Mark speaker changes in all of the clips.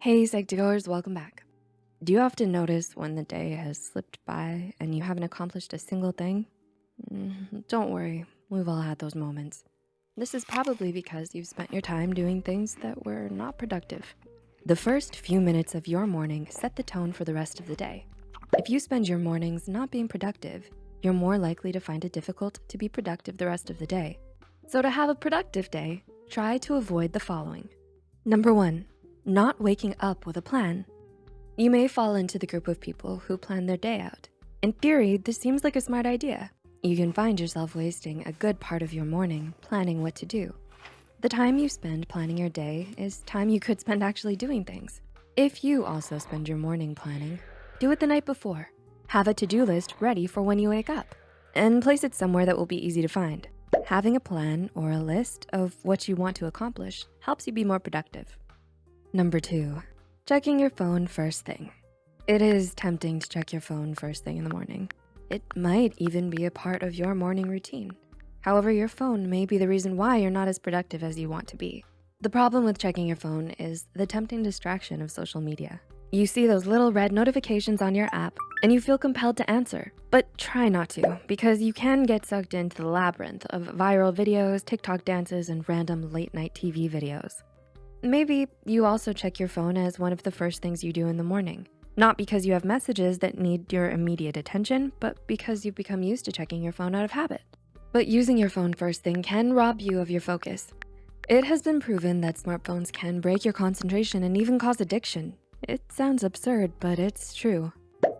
Speaker 1: Hey, Psych2Goers, welcome back. Do you often notice when the day has slipped by and you haven't accomplished a single thing? Mm, don't worry, we've all had those moments. This is probably because you've spent your time doing things that were not productive. The first few minutes of your morning set the tone for the rest of the day. If you spend your mornings not being productive, you're more likely to find it difficult to be productive the rest of the day. So to have a productive day, try to avoid the following. Number one, not waking up with a plan. You may fall into the group of people who plan their day out. In theory, this seems like a smart idea. You can find yourself wasting a good part of your morning planning what to do. The time you spend planning your day is time you could spend actually doing things. If you also spend your morning planning, do it the night before. Have a to-do list ready for when you wake up and place it somewhere that will be easy to find. Having a plan or a list of what you want to accomplish helps you be more productive. Number two, checking your phone first thing. It is tempting to check your phone first thing in the morning. It might even be a part of your morning routine. However, your phone may be the reason why you're not as productive as you want to be. The problem with checking your phone is the tempting distraction of social media. You see those little red notifications on your app and you feel compelled to answer, but try not to because you can get sucked into the labyrinth of viral videos, TikTok dances, and random late night TV videos. Maybe you also check your phone as one of the first things you do in the morning. Not because you have messages that need your immediate attention, but because you've become used to checking your phone out of habit. But using your phone first thing can rob you of your focus. It has been proven that smartphones can break your concentration and even cause addiction. It sounds absurd, but it's true.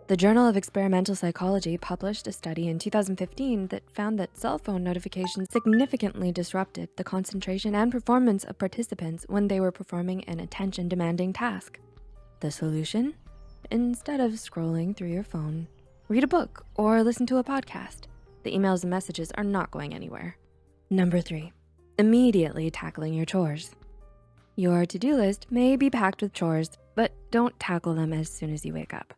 Speaker 1: The Journal of Experimental Psychology published a study in 2015 that found that cell phone notifications significantly disrupted the concentration and performance of participants when they were performing an attention-demanding task. The solution? Instead of scrolling through your phone, read a book or listen to a podcast. The emails and messages are not going anywhere. Number three, immediately tackling your chores. Your to-do list may be packed with chores, but don't tackle them as soon as you wake up.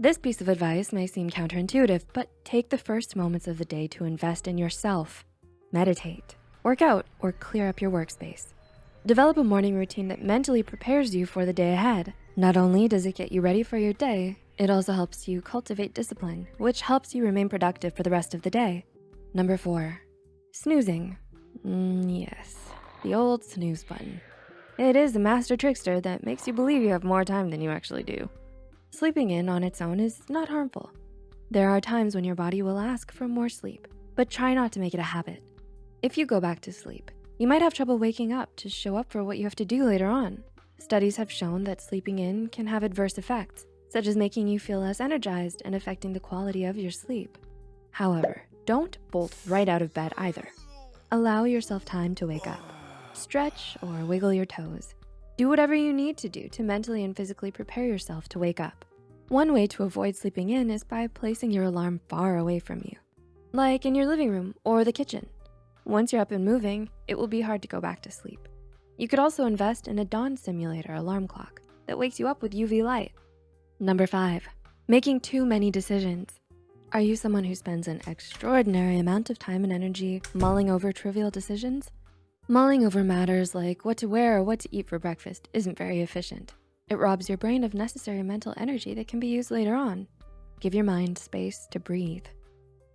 Speaker 1: This piece of advice may seem counterintuitive, but take the first moments of the day to invest in yourself. Meditate, work out, or clear up your workspace. Develop a morning routine that mentally prepares you for the day ahead. Not only does it get you ready for your day, it also helps you cultivate discipline, which helps you remain productive for the rest of the day. Number four, snoozing. Mm, yes, the old snooze button. It is a master trickster that makes you believe you have more time than you actually do. Sleeping in on its own is not harmful. There are times when your body will ask for more sleep, but try not to make it a habit. If you go back to sleep, you might have trouble waking up to show up for what you have to do later on. Studies have shown that sleeping in can have adverse effects, such as making you feel less energized and affecting the quality of your sleep. However, don't bolt right out of bed either. Allow yourself time to wake up. Stretch or wiggle your toes. Do whatever you need to do to mentally and physically prepare yourself to wake up. One way to avoid sleeping in is by placing your alarm far away from you, like in your living room or the kitchen. Once you're up and moving, it will be hard to go back to sleep. You could also invest in a dawn simulator alarm clock that wakes you up with UV light. Number five, making too many decisions. Are you someone who spends an extraordinary amount of time and energy mulling over trivial decisions? Mulling over matters like what to wear or what to eat for breakfast isn't very efficient. It robs your brain of necessary mental energy that can be used later on. Give your mind space to breathe.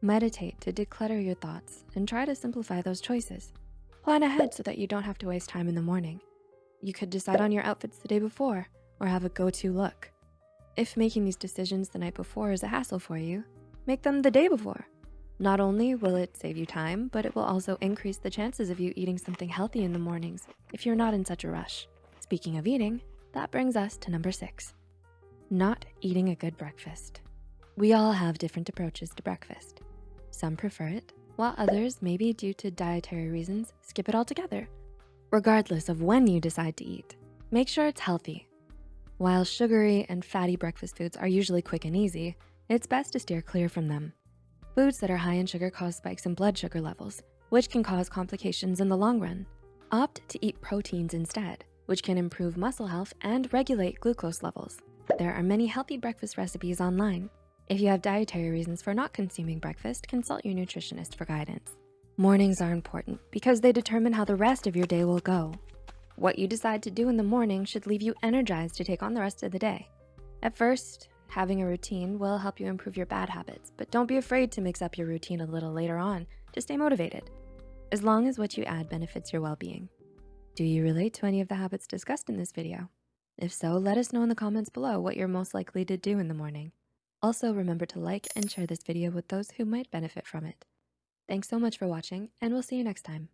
Speaker 1: Meditate to declutter your thoughts and try to simplify those choices. Plan ahead so that you don't have to waste time in the morning. You could decide on your outfits the day before or have a go-to look. If making these decisions the night before is a hassle for you, make them the day before. Not only will it save you time, but it will also increase the chances of you eating something healthy in the mornings if you're not in such a rush. Speaking of eating, that brings us to number six, not eating a good breakfast. We all have different approaches to breakfast. Some prefer it, while others, maybe due to dietary reasons, skip it altogether. Regardless of when you decide to eat, make sure it's healthy. While sugary and fatty breakfast foods are usually quick and easy, it's best to steer clear from them. Foods that are high in sugar cause spikes in blood sugar levels, which can cause complications in the long run. Opt to eat proteins instead, which can improve muscle health and regulate glucose levels. There are many healthy breakfast recipes online. If you have dietary reasons for not consuming breakfast, consult your nutritionist for guidance. Mornings are important because they determine how the rest of your day will go. What you decide to do in the morning should leave you energized to take on the rest of the day. At first, having a routine will help you improve your bad habits, but don't be afraid to mix up your routine a little later on to stay motivated, as long as what you add benefits your well-being. Do you relate to any of the habits discussed in this video? If so, let us know in the comments below what you're most likely to do in the morning. Also, remember to like and share this video with those who might benefit from it. Thanks so much for watching, and we'll see you next time.